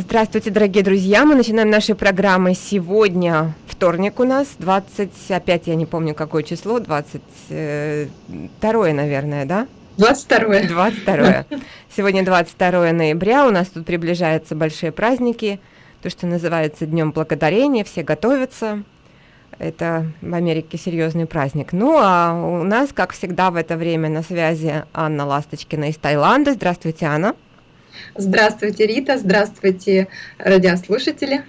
Здравствуйте, дорогие друзья! Мы начинаем наши программы сегодня. Вторник у нас, 20, опять я не помню какое число, 22, наверное, да? 22. 22. Сегодня 22 ноября, у нас тут приближаются большие праздники, то, что называется Днем Благодарения, все готовятся. Это в Америке серьезный праздник. Ну, а у нас, как всегда, в это время на связи Анна Ласточкина из Таиланда. Здравствуйте, Анна. Здравствуйте, Рита, здравствуйте, радиослушатели.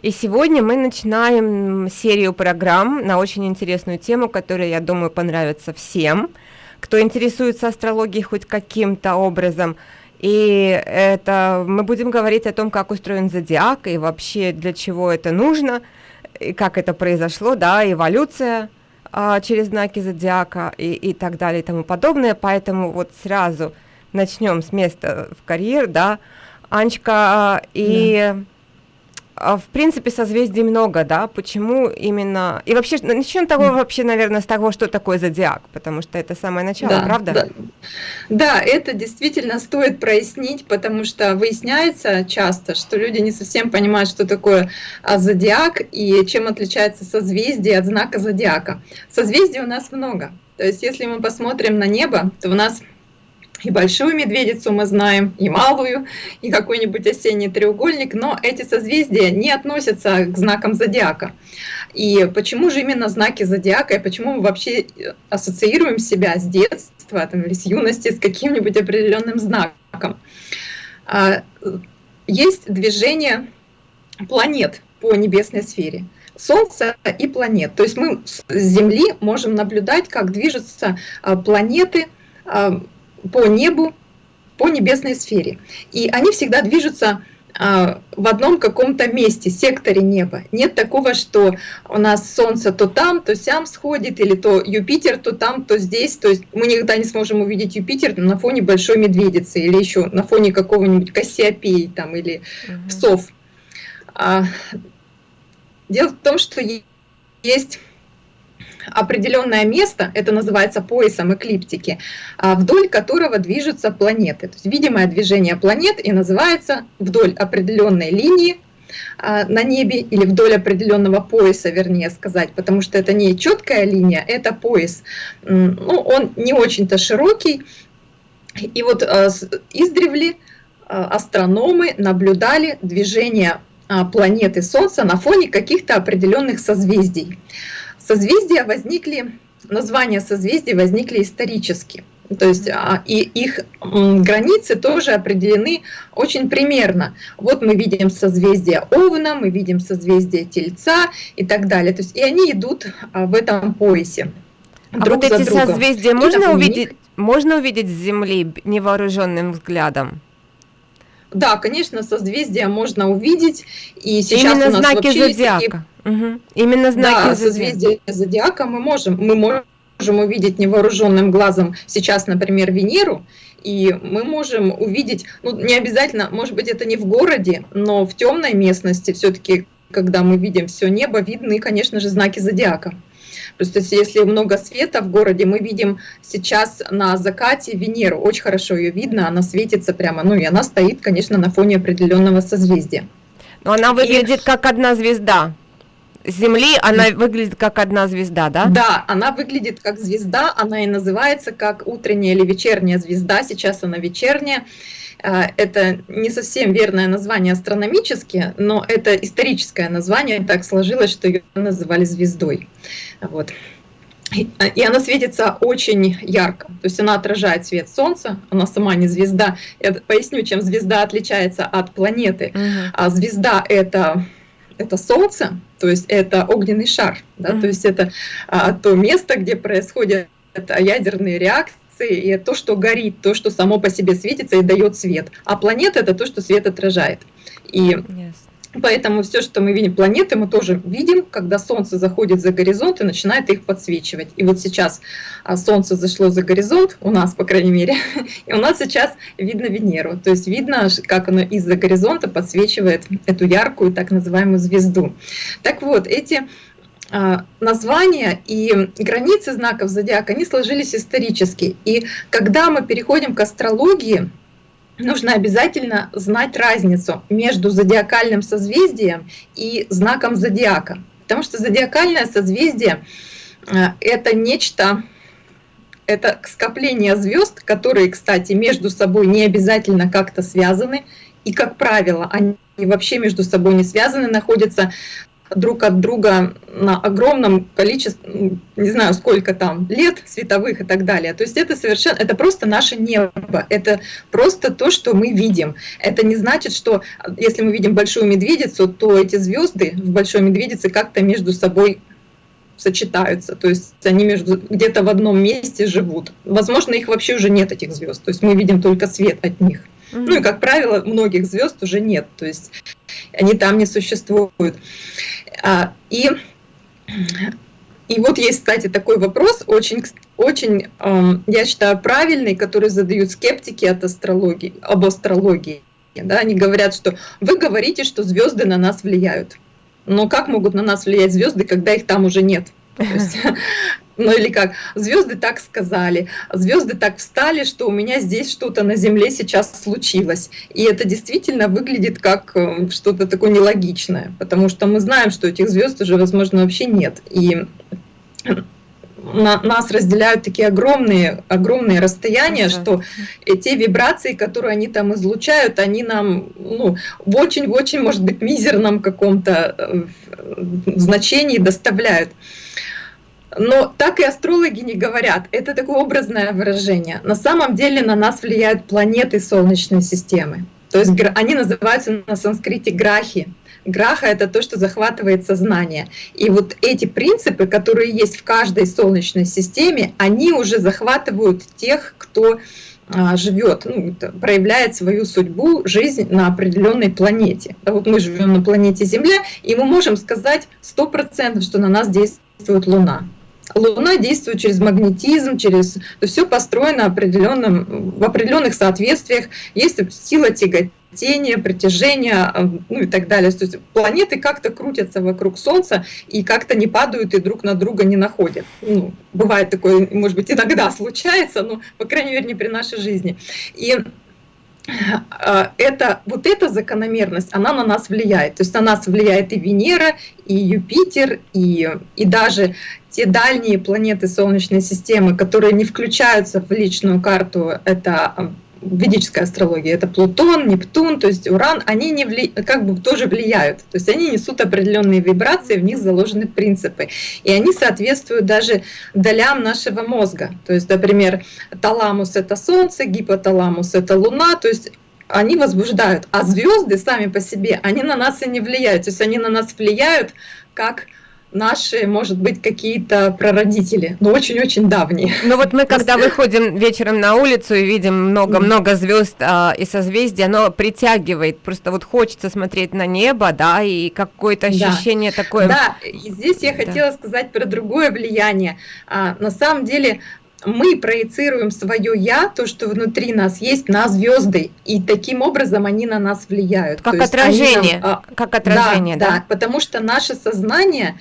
И сегодня мы начинаем серию программ на очень интересную тему, которая, я думаю, понравится всем, кто интересуется астрологией хоть каким-то образом. И это мы будем говорить о том, как устроен зодиак и вообще для чего это нужно, и как это произошло, да, эволюция а, через знаки зодиака и, и так далее и тому подобное. Поэтому вот сразу начнем с места в карьер, да, Анечка, и да. А, в принципе созвездий много, да, почему именно, и вообще, начнем того вообще, наверное, с того, что такое зодиак, потому что это самое начало, да, правда? Да. да, это действительно стоит прояснить, потому что выясняется часто, что люди не совсем понимают, что такое а, зодиак и чем отличается созвездие от знака зодиака. Созвездий у нас много, то есть если мы посмотрим на небо, то у нас и большую медведицу мы знаем, и малую, и какой-нибудь осенний треугольник, но эти созвездия не относятся к знакам зодиака. И почему же именно знаки зодиака, и почему мы вообще ассоциируем себя с детства там, или с юности с каким-нибудь определенным знаком? А, есть движение планет по небесной сфере. Солнца и планет. То есть мы с Земли можем наблюдать, как движутся а, планеты, а, по небу, по небесной сфере. И они всегда движутся а, в одном каком-то месте, секторе неба. Нет такого, что у нас Солнце то там, то сям сходит, или то Юпитер то там, то здесь. То есть мы никогда не сможем увидеть Юпитер на фоне большой медведицы, или еще на фоне какого-нибудь Кассиопеи там, или угу. псов. А, дело в том, что есть определенное место, это называется поясом эклиптики, а, вдоль которого движутся планеты. То есть видимое движение планет и называется вдоль определенной линии а, на небе или вдоль определенного пояса, вернее сказать, потому что это не четкая линия, это пояс. Ну, он не очень-то широкий. И вот а, издревле астрономы наблюдали движение планеты Солнца на фоне каких-то определенных созвездий. Созвездия возникли, названия созвездий возникли исторически. То есть а, и их границы тоже определены очень примерно. Вот мы видим созвездие Овна, мы видим созвездие Тельца и так далее. То есть и они идут а, в этом поясе. А друг вот эти другом. созвездия можно увидеть, можно увидеть с Земли невооруженным взглядом? Да, конечно, созвездия можно увидеть. И сейчас Именно у нас знаки зодиака. Такие... Угу. Именно знаки да, созвездия зодиака мы можем, мы можем увидеть невооруженным глазом сейчас, например, Венеру, и мы можем увидеть, ну не обязательно, может быть это не в городе, но в темной местности все-таки, когда мы видим все небо, видны, конечно же, знаки зодиака. Просто если много света в городе, мы видим сейчас на закате Венеру, очень хорошо ее видно, она светится прямо, ну и она стоит, конечно, на фоне определенного созвездия. Но она выглядит и... как одна звезда. Земли она выглядит как одна звезда, да? Да, она выглядит как звезда, она и называется как утренняя или вечерняя звезда, сейчас она вечерняя. А, это не совсем верное название астрономически, но это историческое название, так сложилось, что ее называли звездой. Вот. И она светится очень ярко, то есть она отражает свет Солнца, она сама не звезда. Я поясню, чем звезда отличается от планеты. Uh -huh. А звезда это это Солнце, то есть это огненный шар, да, mm -hmm. то есть это а, то место, где происходят ядерные реакции, и то, что горит, то, что само по себе светится и дает свет. А планета это то, что свет отражает. И yes. Поэтому все, что мы видим, планеты, мы тоже видим, когда Солнце заходит за горизонт и начинает их подсвечивать. И вот сейчас а, Солнце зашло за горизонт, у нас, по крайней мере, и у нас сейчас видно Венеру. То есть видно, как оно из-за горизонта подсвечивает эту яркую так называемую звезду. Так вот, эти а, названия и границы знаков зодиака, они сложились исторически. И когда мы переходим к астрологии, нужно обязательно знать разницу между зодиакальным созвездием и знаком зодиака. Потому что зодиакальное созвездие э, – это нечто, это скопление звезд, которые, кстати, между собой не обязательно как-то связаны, и, как правило, они вообще между собой не связаны, находятся друг от друга на огромном количестве, не знаю сколько там, лет световых и так далее. То есть это совершенно, это просто наше небо, это просто то, что мы видим. Это не значит, что если мы видим большую медведицу, то эти звезды в большой медведице как-то между собой сочетаются, то есть они между где-то в одном месте живут. Возможно, их вообще уже нет этих звезд, то есть мы видим только свет от них. Mm -hmm. Ну и как правило, многих звезд уже нет, то есть они там не существуют. А, и, и вот есть, кстати, такой вопрос, очень, очень, я считаю, правильный, который задают скептики от астрологии, об астрологии. Да, они говорят, что вы говорите, что звезды на нас влияют. Но как могут на нас влиять звезды, когда их там уже нет? ну или как, звезды так сказали, звезды так встали, что у меня здесь что-то на Земле сейчас случилось. И это действительно выглядит как э, что-то такое нелогичное, потому что мы знаем, что этих звезд уже, возможно, вообще нет. И на, нас разделяют такие огромные, огромные расстояния, что те вибрации, которые они там излучают, они нам ну, в очень-очень, может быть, мизерном каком-то э, значении доставляют. Но так и астрологи не говорят. Это такое образное выражение. На самом деле на нас влияют планеты Солнечной системы. То есть они называются на санскрите грахи. Граха — это то, что захватывает сознание. И вот эти принципы, которые есть в каждой Солнечной системе, они уже захватывают тех, кто а, живет, ну, проявляет свою судьбу, жизнь на определенной планете. А вот мы живем на планете Земля, и мы можем сказать 100%, что на нас действует Луна. Луна действует через магнетизм, через... То все построено определенным, в определенных соответствиях. Есть сила тяготения, притяжения, э, ну и так далее. То есть планеты как-то крутятся вокруг Солнца и как-то не падают и друг на друга не находят. Ну, бывает такое, может быть, иногда случается, но, по крайней мере, не при нашей жизни. И это, вот эта закономерность, она на нас влияет. То есть на нас влияет и Венера, и Юпитер, и, и даже те дальние планеты Солнечной системы, которые не включаются в личную карту, это ведическая астрология, это Плутон, Нептун, то есть Уран, они не вли... как бы тоже влияют, то есть они несут определенные вибрации, в них заложены принципы, и они соответствуют даже долям нашего мозга, то есть, например, таламус это Солнце, гипоталамус это Луна, то есть они возбуждают, а звезды сами по себе, они на нас и не влияют, то есть они на нас влияют как наши, может быть, какие-то прародители, но очень-очень давние. Ну вот мы, когда выходим вечером на улицу и видим много-много звезд а, и созвездий, оно притягивает, просто вот хочется смотреть на небо, да, и какое-то ощущение да. такое. Да, и здесь я хотела да. сказать про другое влияние. А, на самом деле мы проецируем свое я, то, что внутри нас есть, на звезды, и таким образом они на нас влияют. Как отражение, нам, как отражение, да, да? Да, потому что наше сознание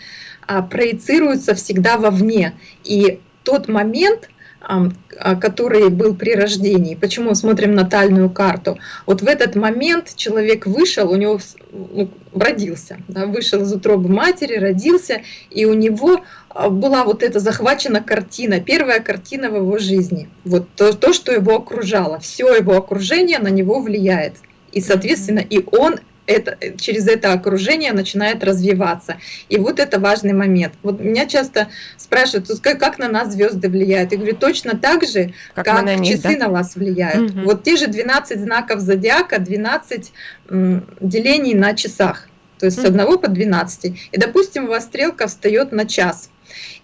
а, проецируется всегда вовне, и тот момент, который был при рождении. Почему смотрим натальную карту? Вот в этот момент человек вышел, у него ну, родился, да, вышел из утробы матери, родился, и у него а, была вот эта захвачена картина, первая картина в его жизни. Вот то, то что его окружало, все его окружение на него влияет. И, соответственно, и он это, через это окружение начинает развиваться. И вот это важный момент. Вот меня часто спрашивают, как, как на нас звезды влияют. Я говорю, точно так же, как, как на них, часы да? на вас влияют. Угу. Вот те же 12 знаков зодиака, 12 делений на часах. То есть с 1 по 12. И, допустим, у вас стрелка встает на час,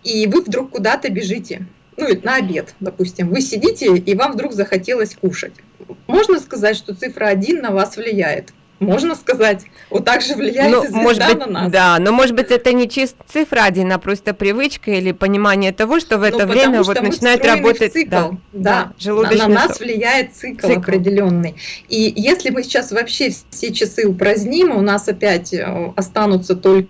и вы вдруг куда-то бежите ну, на обед, допустим, вы сидите, и вам вдруг захотелось кушать. Можно сказать, что цифра 1 на вас влияет? Можно сказать, вот так же влияет ну, звезда может быть, на нас. Да, но может быть это не чисто цифра один, а просто привычка или понимание того, что в ну, это ну, время вот начинает работать цикл, да, да, да на, на нас влияет цикл, цикл определенный. И если мы сейчас вообще все часы упраздним, у нас опять э, останутся только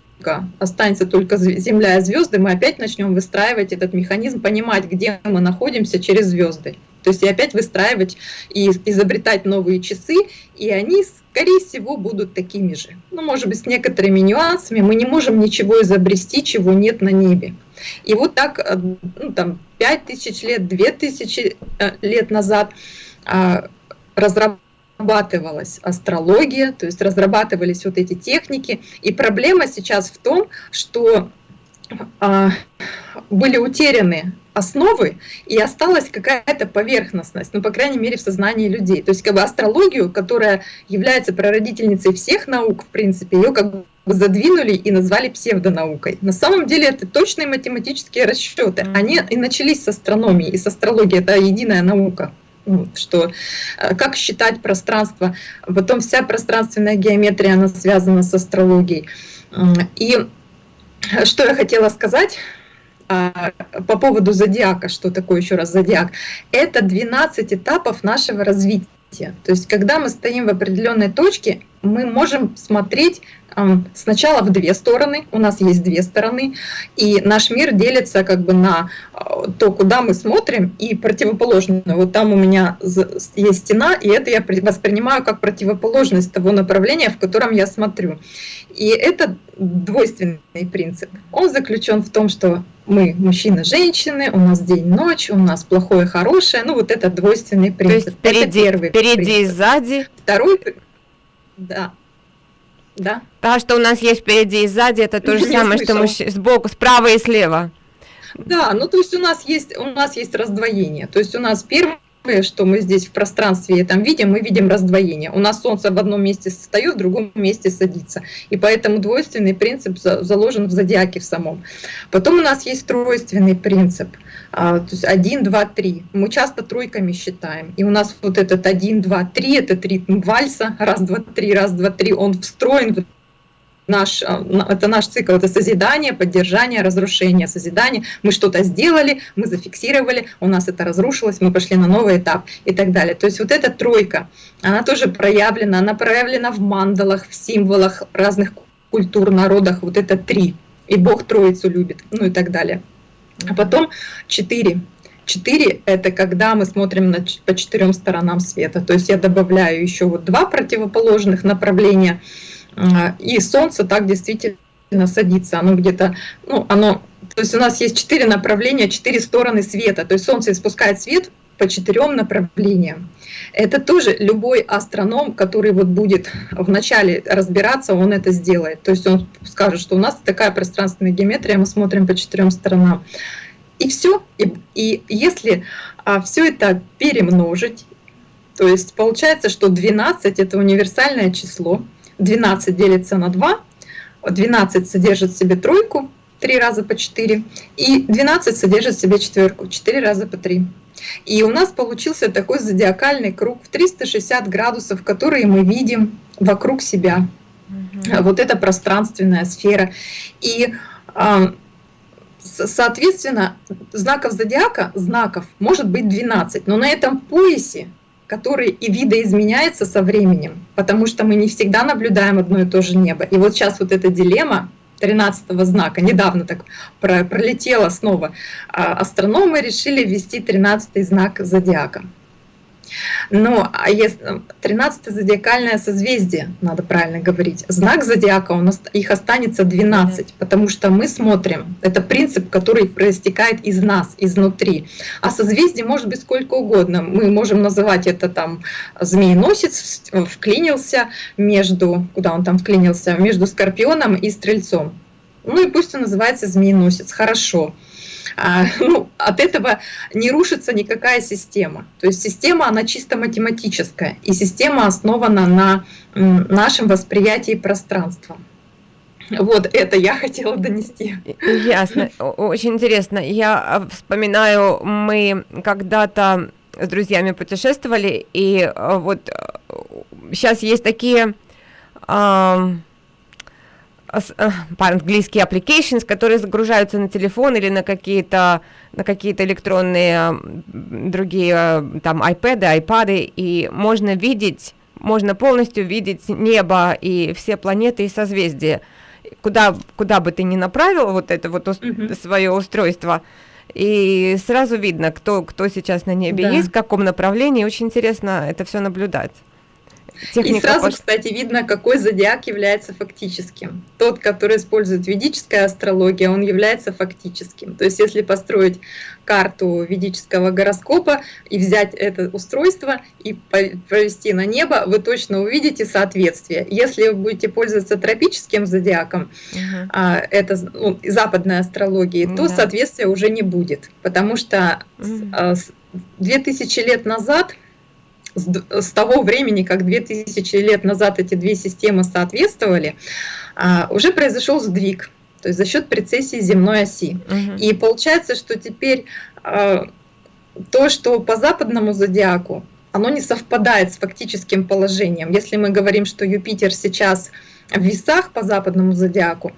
останется только Земля и звезды, мы опять начнем выстраивать этот механизм, понимать, где мы находимся через звезды. То есть и опять выстраивать и изобретать новые часы, и они, скорее всего, будут такими же. Ну, может быть, с некоторыми нюансами. Мы не можем ничего изобрести, чего нет на небе. И вот так, э, ну, там, 5000 лет, 2000 э, лет назад а, разрабатывалась астрология, то есть разрабатывались вот эти техники. И проблема сейчас в том, что а, были утеряны основы, и осталась какая-то поверхностность, ну, по крайней мере, в сознании людей. То есть, как бы астрологию, которая является прародительницей всех наук, в принципе, ее как бы задвинули и назвали псевдонаукой. На самом деле это точные математические расчеты. Они и начались с астрономии, и с астрологии это единая наука ну, что э, как считать пространство, потом вся пространственная геометрия, она связана с астрологией. И что я хотела сказать по поводу зодиака, что такое еще раз зодиак, это 12 этапов нашего развития. То есть, когда мы стоим в определенной точке, мы можем смотреть сначала в две стороны, у нас есть две стороны, и наш мир делится как бы на а, то, куда мы смотрим, и противоположно. Вот там у меня есть стена, и это я воспринимаю как противоположность того направления, в котором я смотрю. И это двойственный принцип. Он заключен в том, что мы мужчины, женщины, у нас день-ночь, у нас плохое, хорошее. Ну вот это двойственный принцип. То есть впереди, это первый впереди принцип. и сзади. Второй, да, да. Да, что у нас есть впереди и сзади, это то же самое, что мы сбоку, справа и слева. Да, ну то есть у нас есть у нас есть раздвоение. То есть у нас первый что мы здесь в пространстве там видим, мы видим раздвоение. У нас Солнце в одном месте встает, в другом месте садится. И поэтому двойственный принцип заложен в зодиаке в самом. Потом у нас есть тройственный принцип. А, то есть 1, 2, 3. Мы часто тройками считаем. И у нас вот этот 1, 2, 3, этот ритм вальса, раз, два, три, раз, два, три, он встроен в наш, а, это наш цикл, это созидание, поддержание, разрушение, созидание. Мы что-то сделали, мы зафиксировали, у нас это разрушилось, мы пошли на новый этап и так далее. То есть вот эта тройка, она тоже проявлена, она проявлена в мандалах, в символах разных культур, народах, вот это три. И Бог Троицу любит, ну и так далее. А потом четыре. Четыре – это когда мы смотрим на, по четырем сторонам света. То есть я добавляю еще вот два противоположных направления – а, и Солнце так действительно садится. Оно где-то, ну, оно, то есть у нас есть четыре направления, четыре стороны света. То есть Солнце испускает свет по четырем направлениям. Это тоже любой астроном, который вот будет вначале разбираться, он это сделает. То есть он скажет, что у нас такая пространственная геометрия, мы смотрим по четырем сторонам. И все. И, и если а, все это перемножить, то есть получается, что 12 это универсальное число, 12 делится на 2, 12 содержит в себе тройку, 3 раза по 4, и 12 содержит в себе четверку, 4 раза по 3. И у нас получился такой зодиакальный круг в 360 градусов, который мы видим вокруг себя. Угу. Вот это пространственная сфера. И а, соответственно, знаков зодиака, знаков может быть 12, но на этом поясе который и видоизменяется со временем, потому что мы не всегда наблюдаем одно и то же небо. И вот сейчас вот эта дилемма 13 знака, недавно так пролетела снова, а астрономы решили ввести 13 знак зодиака. Но а если 13 зодиакальное созвездие, надо правильно говорить, знак зодиака, у нас их останется 12, потому что мы смотрим, это принцип, который проистекает из нас, изнутри. А созвездие может быть сколько угодно. Мы можем называть это там змееносец вклинился между, куда он там вклинился, между скорпионом и стрельцом. Ну и пусть он называется змееносец, хорошо. А, ну, от этого не рушится никакая система. То есть система, она чисто математическая, и система основана на нашем восприятии пространства. Вот это я хотела донести. Ясно, очень интересно. Я а, вспоминаю, мы когда-то с друзьями путешествовали, и а, вот сейчас есть такие Э, по-английски applications, которые загружаются на телефон или на какие-то на какие-то электронные другие там iPad, iPad, и можно видеть, можно полностью видеть небо и все планеты и созвездия. Куда, куда бы ты ни направил вот это вот mm -hmm. свое устройство, и сразу видно, кто, кто сейчас на небе да. есть, в каком направлении. Очень интересно это все наблюдать. Техника и сразу, пош... кстати, видно, какой зодиак является фактическим. Тот, который использует ведическая астрология, он является фактическим. То есть, если построить карту ведического гороскопа и взять это устройство и провести на небо, вы точно увидите соответствие. Если вы будете пользоваться тропическим зодиаком, угу. это ну, западной астрологией, то да. соответствия уже не будет, потому что угу. 2000 лет назад с, того времени, как 2000 лет назад эти две системы соответствовали, а, уже произошел сдвиг, то есть за счет прецессии земной оси. Угу. И получается, что теперь а, то, что по западному зодиаку, оно не совпадает с фактическим положением. Если мы говорим, что Юпитер сейчас в весах по западному зодиаку,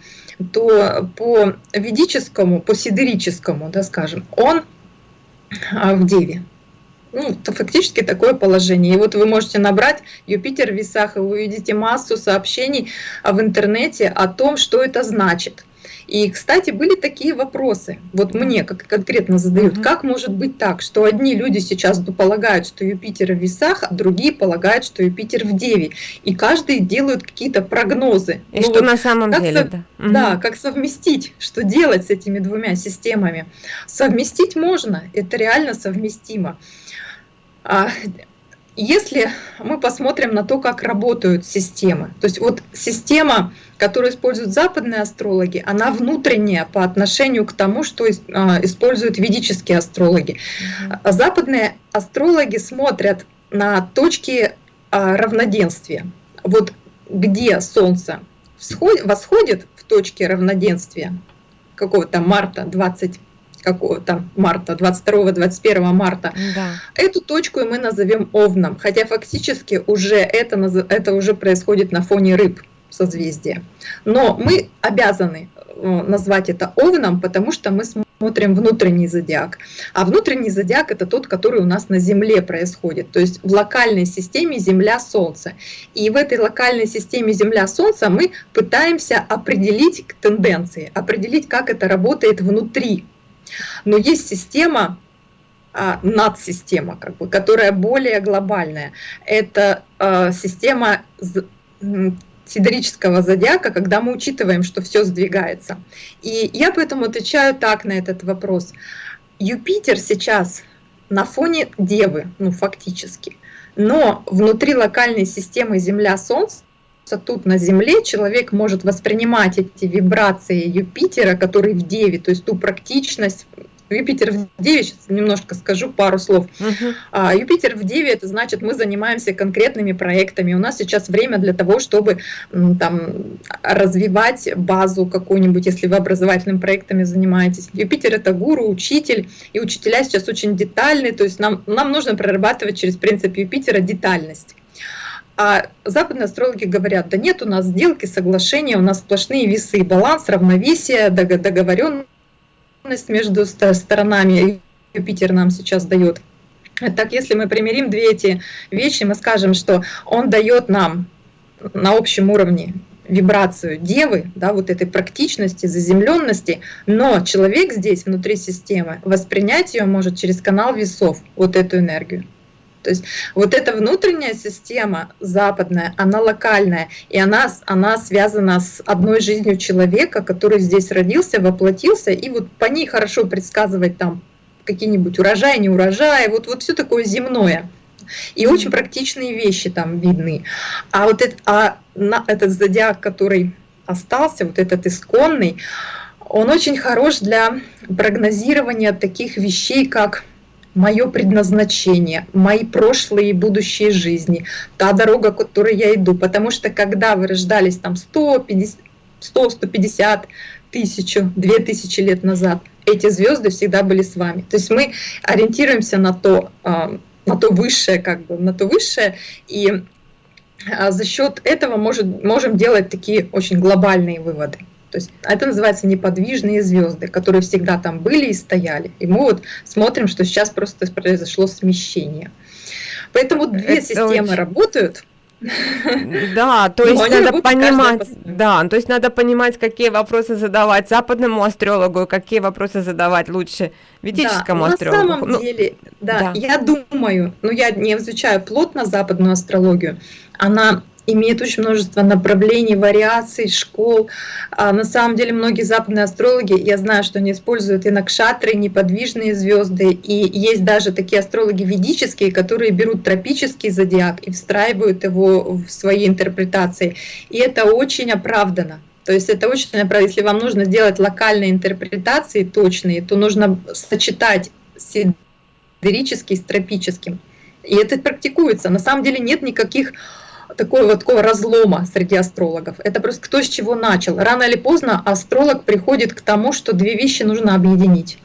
то по ведическому, по сидерическому, да, скажем, он а, в Деве ну, фактически такое положение. И вот вы можете набрать Юпитер в весах, и вы увидите массу сообщений в интернете о том, что это значит. И, кстати, были такие вопросы, вот мне как конкретно задают, как может быть так, что одни люди сейчас полагают, что Юпитер в весах, а другие полагают, что Юпитер в Деве, и каждый делают какие-то прогнозы. И ну, что вот на самом деле, да. Да, угу. как совместить, что делать с этими двумя системами. Совместить можно, это реально совместимо. Если мы посмотрим на то, как работают системы, то есть вот система, которую используют западные астрологи, она внутренняя по отношению к тому, что а, используют ведические астрологи. Западные астрологи смотрят на точки а, равноденствия. Вот где Солнце восходит в точке равноденствия какого-то марта 20 какого-то марта, 22-21 марта, да. эту точку мы назовем Овном, хотя фактически уже это, это уже происходит на фоне рыб созвездия. Но мы обязаны э, назвать это Овном, потому что мы смотрим внутренний зодиак. А внутренний зодиак это тот, который у нас на Земле происходит, то есть в локальной системе Земля-Солнце. И в этой локальной системе Земля-Солнце мы пытаемся определить тенденции, определить, как это работает внутри но есть система, а, надсистема, как бы, которая более глобальная. Это а, система сидерического зодиака, когда мы учитываем, что все сдвигается. И я поэтому отвечаю так на этот вопрос. Юпитер сейчас на фоне Девы, ну фактически, но внутри локальной системы Земля-Солнце тут на Земле человек может воспринимать эти вибрации Юпитера, который в Деве, то есть ту практичность, Юпитер в Деве, сейчас немножко скажу пару слов. Uh-huh. А, Юпитер в Деве, это значит, мы занимаемся конкретными проектами. У нас сейчас время для того, чтобы там, развивать базу какую-нибудь, если вы образовательными проектами занимаетесь. Юпитер это гуру, учитель, и учителя сейчас очень детальные, то есть нам, нам нужно прорабатывать через принцип Юпитера детальность. А западные астрологи говорят, да нет у нас сделки, соглашения, у нас сплошные весы, баланс, равновесие, договоренность между сторонами. Юпитер нам сейчас дает. Так, если мы примирим две эти вещи, мы скажем, что он дает нам на общем уровне вибрацию девы, да, вот этой практичности, заземленности, но человек здесь, внутри системы, воспринять ее может через канал весов, вот эту энергию. То есть вот эта внутренняя система западная, она локальная, и она, она связана с одной жизнью человека, который здесь родился, воплотился, и вот по ней хорошо предсказывать там какие-нибудь урожаи, не урожаи, вот, вот все такое земное. И очень практичные вещи там видны. А вот это, а на, этот зодиак, который остался, вот этот исконный, он очень хорош для прогнозирования таких вещей, как мое предназначение, мои прошлые и будущие жизни, та дорога, которой я иду. Потому что когда вы рождались там 150, 100, 150 тысячу, две тысячи лет назад, эти звезды всегда были с вами. То есть мы ориентируемся на то, а, на то высшее, как бы, на то высшее, и а, за счет этого может, можем делать такие очень глобальные выводы. То есть это называется неподвижные звезды, которые всегда там были и стояли. И мы вот смотрим, что сейчас просто произошло смещение. Поэтому две это системы очень... работают. Да, то есть надо понимать, да, то есть надо понимать, какие вопросы задавать западному астрологу, какие вопросы задавать лучше ведическому да, астрологу. На самом ну, деле, да, да, я думаю, но я не изучаю плотно западную астрологию, она имеет очень множество направлений, вариаций, школ. А на самом деле многие западные астрологи, я знаю, что они используют и накшатры, и неподвижные звезды, и есть даже такие астрологи ведические, которые берут тропический зодиак и встраивают его в свои интерпретации. И это очень оправдано. То есть это очень. Если вам нужно сделать локальные интерпретации точные, то нужно сочетать сидерический с тропическим. И это практикуется. На самом деле нет никаких такого вот такого разлома среди астрологов. Это просто кто с чего начал. Рано или поздно астролог приходит к тому, что две вещи нужно объединить.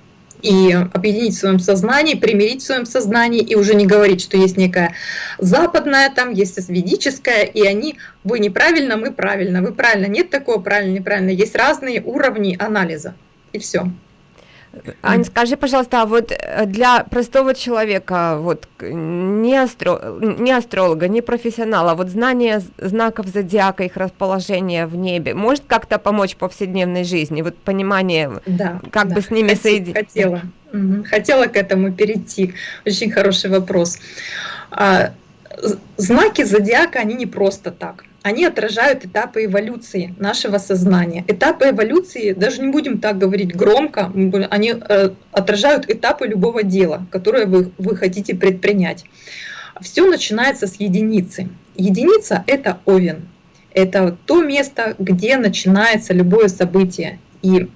И объединить в своем сознании, примирить в своем сознании, и уже не говорить, что есть некая западная, там есть ведическая, и они, вы неправильно, мы правильно, вы правильно, нет такого правильно, неправильно. Есть разные уровни анализа, и все. Аня, скажи, пожалуйста, а вот э, для простого человека, вот не, астро, не астролога, не профессионала, вот знание знаков зодиака, их расположение в небе, может как-то помочь в повседневной жизни? Вот понимание, да, как да. бы с ними соединить? Хотела, хотела к этому перейти. Очень хороший вопрос. А, знаки зодиака, они не просто так они отражают этапы эволюции нашего сознания. Этапы эволюции, даже не будем так говорить громко, они э, отражают этапы любого дела, которое вы, вы хотите предпринять. Все начинается с единицы. Единица — это овен. Это то место, где начинается любое событие. И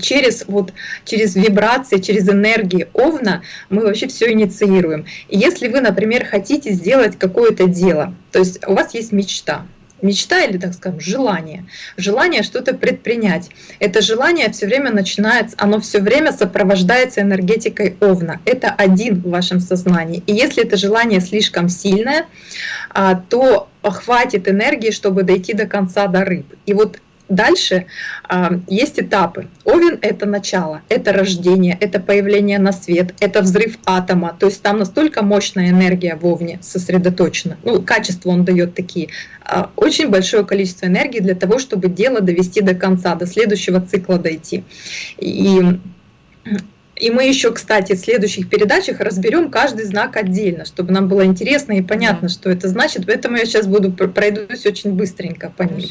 через, вот, через вибрации, через энергии Овна мы вообще все инициируем. И если вы, например, хотите сделать какое-то дело, то есть у вас есть мечта, мечта или, так скажем, желание. Желание что-то предпринять. Это желание все время начинается, оно все время сопровождается энергетикой Овна. Это один в вашем сознании. И если это желание слишком сильное, а, то хватит энергии, чтобы дойти до конца до рыб. И вот Дальше э, есть этапы. Овен — это начало, это рождение, это появление на свет, это взрыв атома. То есть там настолько мощная энергия в Овне сосредоточена. Ну, качество он дает такие. Э, очень большое количество энергии для того, чтобы дело довести до конца, до следующего цикла дойти. И и мы еще, кстати, в следующих передачах разберем каждый знак отдельно, чтобы нам было интересно и понятно, да. что это значит. Поэтому я сейчас буду пройдусь очень быстренько по ним.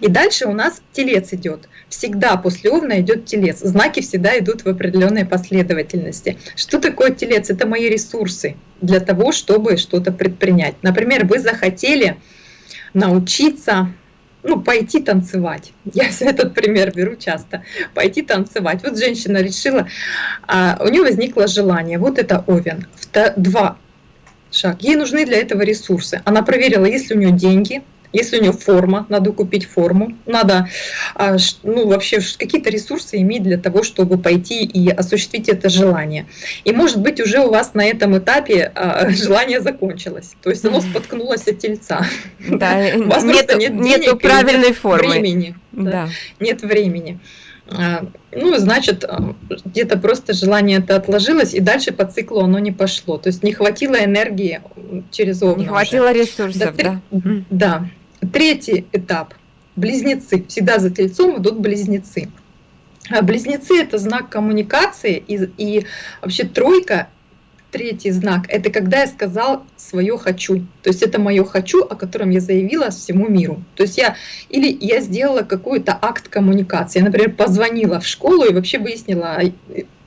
И дальше у нас телец идет. Всегда после овна идет телец. Знаки всегда идут в определенной последовательности. Что такое телец? Это мои ресурсы для того, чтобы что-то предпринять. Например, вы захотели научиться ну, пойти танцевать. Я этот пример беру часто. Пойти танцевать. Вот женщина решила, а, у нее возникло желание. Вот это Овен. Два шаг. Ей нужны для этого ресурсы. Она проверила, есть ли у нее деньги, если у нее форма, надо купить форму, надо а, ну, вообще какие-то ресурсы иметь для того, чтобы пойти и осуществить это желание. И может быть уже у вас на этом этапе а, желание закончилось, то есть оно споткнулось от тельца. Да, у вас нет, нет денег, правильной формы. Времени. Да. Нет времени. А, ну, значит, где-то просто желание это отложилось, и дальше по циклу оно не пошло. То есть не хватило энергии через овна. Не хватило уже. ресурсов, да? Да. да. Третий этап – близнецы. Всегда за тельцом идут близнецы. А близнецы – это знак коммуникации, и, и вообще тройка третий знак – это когда я сказал свое «хочу». То есть это мое «хочу», о котором я заявила всему миру. То есть я или я сделала какой-то акт коммуникации. Я, например, позвонила в школу и вообще выяснила,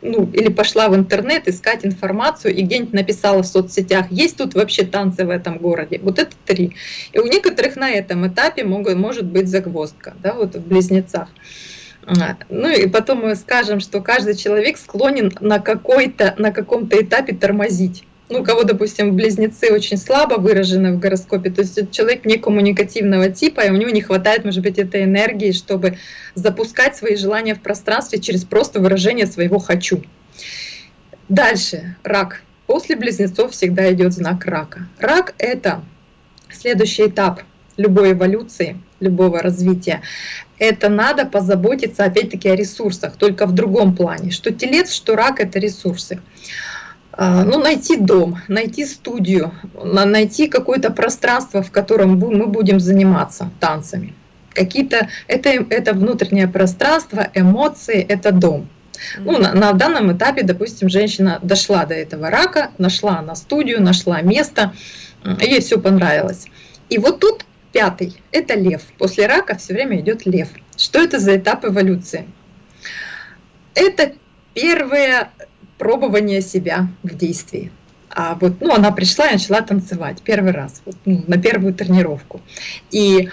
ну, или пошла в интернет искать информацию и где-нибудь написала в соцсетях, есть тут вообще танцы в этом городе. Вот это три. И у некоторых на этом этапе могут, может быть загвоздка, да, вот в близнецах. А, ну и потом мы скажем, что каждый человек склонен на, какой-то, на каком-то этапе тормозить ну, у кого, допустим, близнецы очень слабо выражены в гороскопе, то есть человек некоммуникативного типа, и у него не хватает, может быть, этой энергии, чтобы запускать свои желания в пространстве через просто выражение своего «хочу». Дальше, рак. После близнецов всегда идет знак рака. Рак – это следующий этап любой эволюции, любого развития. Это надо позаботиться, опять-таки, о ресурсах, только в другом плане. Что телец, что рак – это ресурсы. а, ну, найти дом, найти студию, найти какое-то пространство, в котором мы будем заниматься танцами. Какие-то это, это внутреннее пространство, эмоции, это дом. Ну, на, на данном этапе, допустим, женщина дошла до этого рака, нашла на студию, нашла место, ей все понравилось. И вот тут пятый – это лев. После рака все время идет лев. Что это за этап эволюции? Это первое пробование себя в действии. А вот, ну, она пришла и начала танцевать первый раз, вот, ну, на первую тренировку. И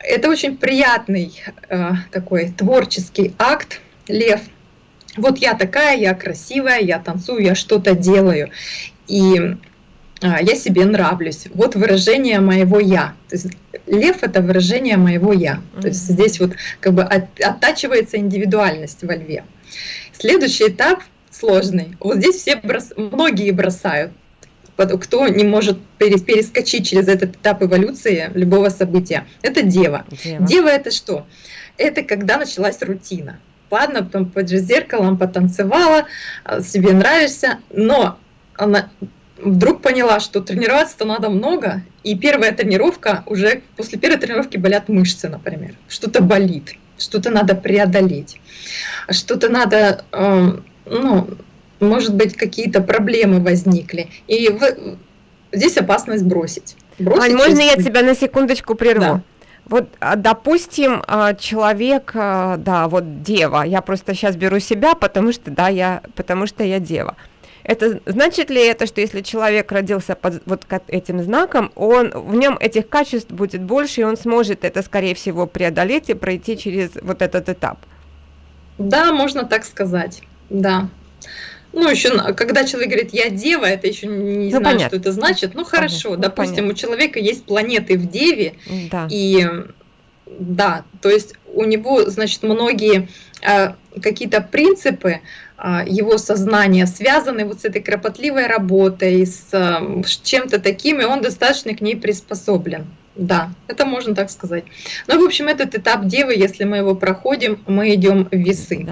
это очень приятный э, такой творческий акт, лев – вот я такая, я красивая, я танцую, я что-то делаю. И я себе нравлюсь. Вот выражение моего я. То есть лев это выражение моего я. То есть здесь вот как бы от, оттачивается индивидуальность во льве. Следующий этап сложный. Вот здесь все брос, многие бросают. Кто не может перескочить через этот этап эволюции любого события, это дева. Дева, дева это что? Это когда началась рутина ладно, потом под зеркалом потанцевала, а, себе нравишься, но она вдруг поняла, что тренироваться-то надо много, и первая тренировка, уже после первой тренировки болят мышцы, например, что-то болит, что-то надо преодолеть, что-то надо, эм, ну, может быть, какие-то проблемы возникли, и здесь опасность бросить. бросить Ань, можно я тебя на секундочку прерву? Да. Вот, а, допустим, а, человек, а, да, вот дева, я просто сейчас беру себя, потому что, да, я, потому что я дева. Это значит ли это, что если человек родился под вот этим знаком, он в нем этих качеств будет больше, и он сможет это, скорее всего, преодолеть и пройти через вот этот этап? Да, можно так сказать, да. Ну, еще, когда человек говорит, я дева, это еще не ну, знаю, понятно. что это значит. Ну, хорошо, понятно. допустим, понятно. у человека есть планеты в деве, да. и да, то есть у него, значит, многие э, какие-то принципы его сознания связаны вот с этой кропотливой работой, с э, чем-то таким, и он достаточно к ней приспособлен. Да, это можно так сказать. Ну, в общем, этот этап Девы, если мы его проходим, мы идем в весы.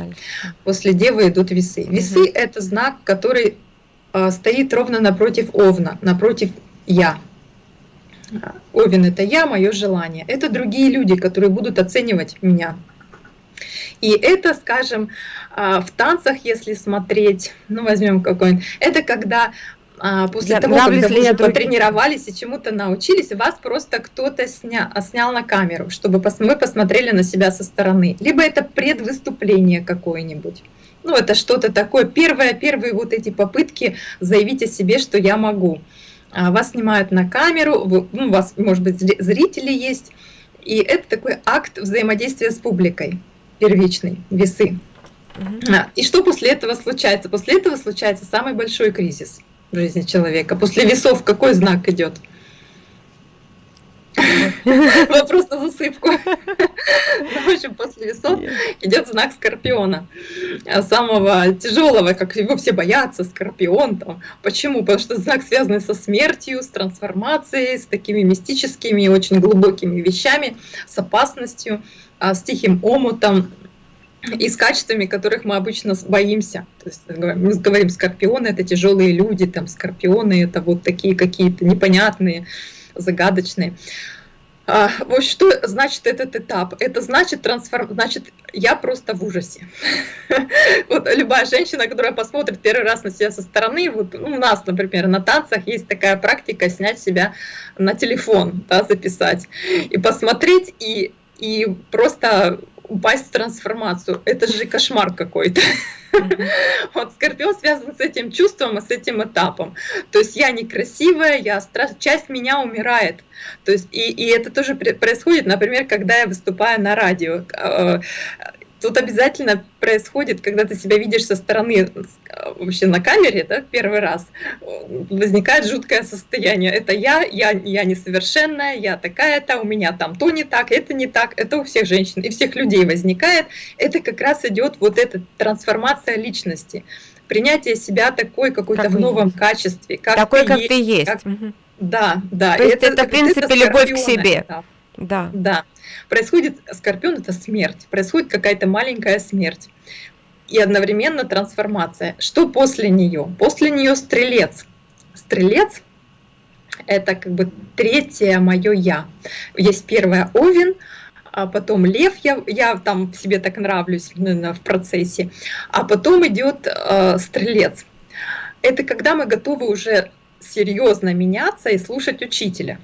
После Девы идут весы. Весы угу. это знак, который э, стоит ровно напротив Овна, напротив Я. Овен это я, мое желание. Это другие люди, которые будут оценивать меня. И это, скажем, а, в танцах, если смотреть, ну возьмем какой-нибудь, это когда а, после я, того, когда вы уже потренировались и чему-то научились, вас просто кто-то сня, снял на камеру, чтобы пос, мы посмотрели на себя со стороны. Либо это предвыступление какое-нибудь. Ну, это что-то такое. Первое, первые вот эти попытки заявить о себе, что я могу. А, вас снимают на камеру, вы, ну, у вас, может быть, зрители есть. И это такой акт взаимодействия с публикой, первичный, весы. И что после этого случается? После этого случается самый большой кризис – в жизни человека. После весов какой знак идет? Вопрос на засыпку. В общем, после весов идет знак Скорпиона. Самого тяжелого, как его все боятся, Скорпион. Там. Почему? Потому что знак связан со смертью, с трансформацией, с такими мистическими, очень глубокими вещами, с опасностью, а, с тихим омутом, и с качествами, которых мы обычно боимся. То есть мы говорим, скорпионы это тяжелые люди, там скорпионы это вот такие какие-то непонятные, загадочные. А, вот что значит этот этап? Это значит трансформ... Значит, я просто в ужасе. Вот любая женщина, которая посмотрит первый раз на себя со стороны, вот у нас, например, на танцах есть такая практика снять себя на телефон, да, записать и посмотреть и и просто упасть в трансформацию. Это же кошмар какой-то. Вот Скорпион связан с этим чувством и с этим этапом. То есть я некрасивая, я страш... часть меня умирает. То есть и, и это тоже происходит, например, когда я выступаю на радио. Э, Тут обязательно происходит, когда ты себя видишь со стороны, вообще на камере, да, первый раз, возникает жуткое состояние. Это я, я, я несовершенная, я такая-то, у меня там то не так, это не так, это у всех женщин и всех людей возникает. Это как раз идет вот эта трансформация личности, принятие себя такой какой-то в новом есть. качестве. Как такой, ты как есть, ты есть. Как... Угу. Да, да. То есть это, это в принципе, это любовь к себе. Да. Да. да. Происходит, скорпион это смерть, происходит какая-то маленькая смерть. и одновременно трансформация. Что после нее? После нее стрелец. Стрелец – это как бы третье мое «я». Есть первое «Овен», а потом лев, я, я там себе так нравлюсь наверное, в процессе, а потом идет э, стрелец. Это когда мы готовы уже серьезно меняться и слушать учителя.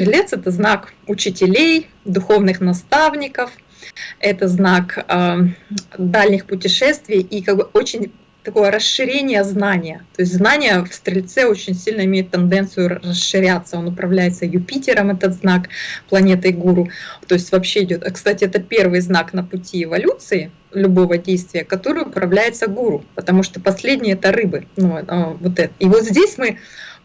Стрелец – это знак учителей, духовных наставников, это знак э, дальних путешествий и как бы очень такое расширение знания. То есть знание в Стрельце очень сильно имеет тенденцию расширяться. Он управляется Юпитером, этот знак планетой Гуру. То есть вообще идет. Кстати, это первый знак на пути эволюции любого действия, который управляется Гуру, потому что последний это рыбы. Ну, а, вот это. И вот здесь мы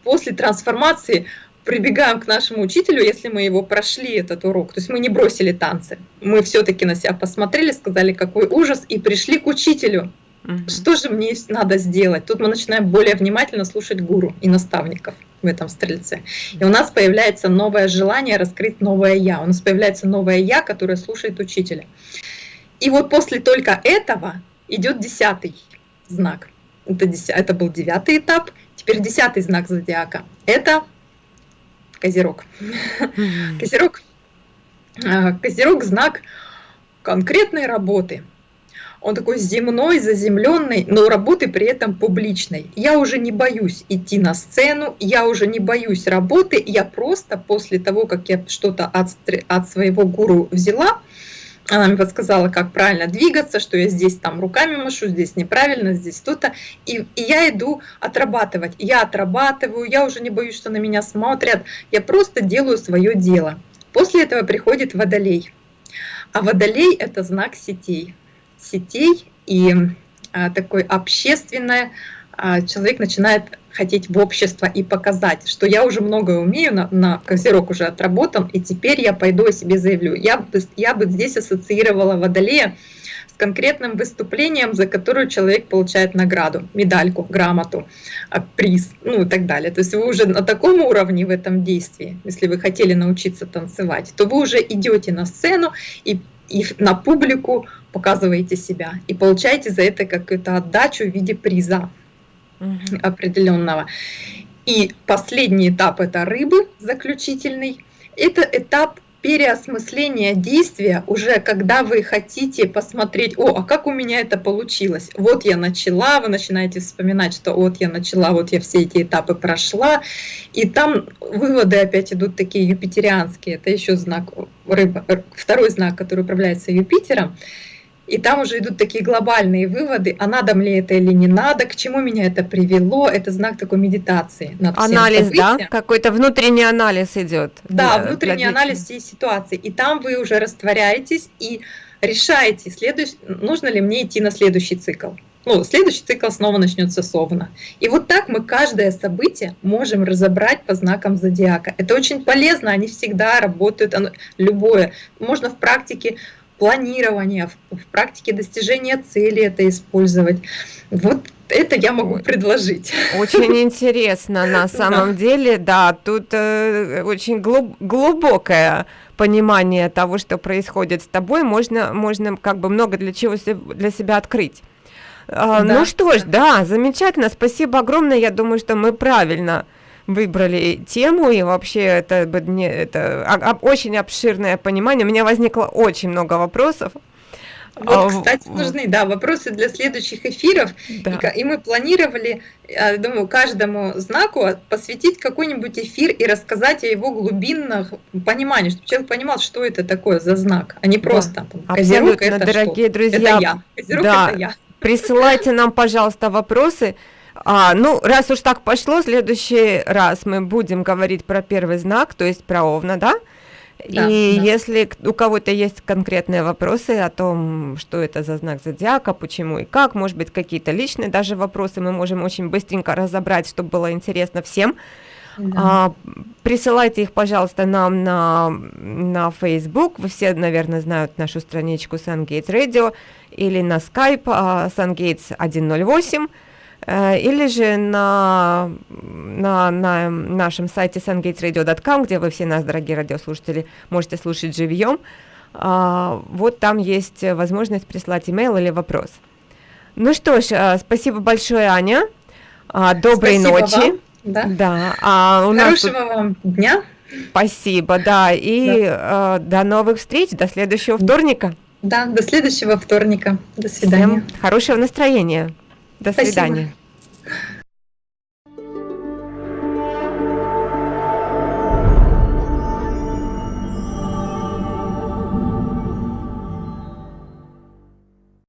после трансформации прибегаем к нашему учителю, если мы его прошли, этот урок. То есть мы не бросили танцы. Мы все-таки на себя посмотрели, сказали, какой ужас, и пришли к учителю. Угу. Что же мне надо сделать? Тут мы начинаем более внимательно слушать гуру и наставников в этом стрельце. И у нас появляется новое желание раскрыть новое я. У нас появляется новое я, которое слушает учителя. И вот после только этого идет десятый знак. Это, это был девятый этап. Теперь десятый знак зодиака. Это Козерог. Козерог, а, Козерог знак конкретной работы. Он такой земной, заземленный, но работы при этом публичной. Я уже не боюсь идти на сцену, я уже не боюсь работы, я просто после того, как я что-то от, от своего гуру взяла, она мне подсказала, как правильно двигаться, что я здесь там руками машу, здесь неправильно, здесь то-то. И, и я иду отрабатывать. Я отрабатываю, я уже не боюсь, что на меня смотрят. Я просто делаю свое дело. После этого приходит водолей. А водолей – это знак сетей. Сетей и а, такой общественное, а, человек начинает хотеть в общество и показать, что я уже многое умею, на, на козерог уже отработан, и теперь я пойду о себе заявлю. Я, бы, я бы здесь ассоциировала Водолея с конкретным выступлением, за которое человек получает награду, медальку, грамоту, а, приз, ну и так далее. То есть вы уже на таком уровне в этом действии, если вы хотели научиться танцевать, то вы уже идете на сцену и, и на публику показываете себя и получаете за это какую-то отдачу в виде приза угу. определенного. И последний этап это рыбы, заключительный. Это этап переосмысления действия уже когда вы хотите посмотреть, о, а как у меня это получилось? Вот я начала, вы начинаете вспоминать, что вот я начала, вот я все эти этапы прошла, и там выводы опять идут такие юпитерианские, это еще знак рыба, второй знак, который управляется Юпитером, и там уже идут такие глобальные выводы, а надо мне это или не надо, к чему меня это привело. Это знак такой медитации. Над анализ, да? Какой-то внутренний анализ идет. Да, для, внутренний для анализ всей ситуации. И там вы уже растворяетесь и решаете, следующ... нужно ли мне идти на следующий цикл. Ну, следующий цикл снова начнется с Овна. И вот так мы каждое событие можем разобрать по знакам зодиака. Это очень полезно, они всегда работают, оно, любое. Можно в практике планирования, в, в практике достижения цели это использовать. Вот это я могу предложить. Очень интересно, на самом деле, да, тут э, очень глуб, глубокое понимание того, что происходит с тобой, можно, можно как бы много для чего для себя открыть. А, да, ну что ж, да, замечательно, спасибо огромное, я думаю, что мы правильно выбрали тему, и вообще это, это а, а, очень обширное понимание. У меня возникло очень много вопросов. Вот, а, кстати, нужны, да, вопросы для следующих эфиров. Да. И, и мы планировали, я думаю, каждому знаку посвятить какой-нибудь эфир и рассказать о его глубинных понимании, чтобы человек понимал, что это такое за знак, а не просто да. Козерог это дорогие что? друзья. Это я. Козерог да. это я. Присылайте нам, пожалуйста, вопросы. А, ну, раз уж так пошло, в следующий раз мы будем говорить про первый знак, то есть про Овна, да? Да, и да. если у кого-то есть конкретные вопросы о том, что это за знак зодиака, почему и как, может быть, какие-то личные даже вопросы мы можем очень быстренько разобрать, чтобы было интересно всем. Да. А, присылайте их, пожалуйста, нам на, на Facebook. Вы все, наверное, знают нашу страничку SunGates Radio или на Skype uh, SunGates 108. Э, или же на, на, на нашем сайте sungatesradio.com, где вы все нас, дорогие радиослушатели, можете слушать живьем. А, вот там есть возможность прислать имейл или вопрос. Ну что ж, э, спасибо большое, Аня. А, доброй Спасибо ночи. вам. Да. Да. А у нас тут- Хорошего вам дня. Спасибо, да. И э, до новых встреч, до следующего вторника. Да, до следующего вторника. До свидания. Всем хорошего настроения. До свидания.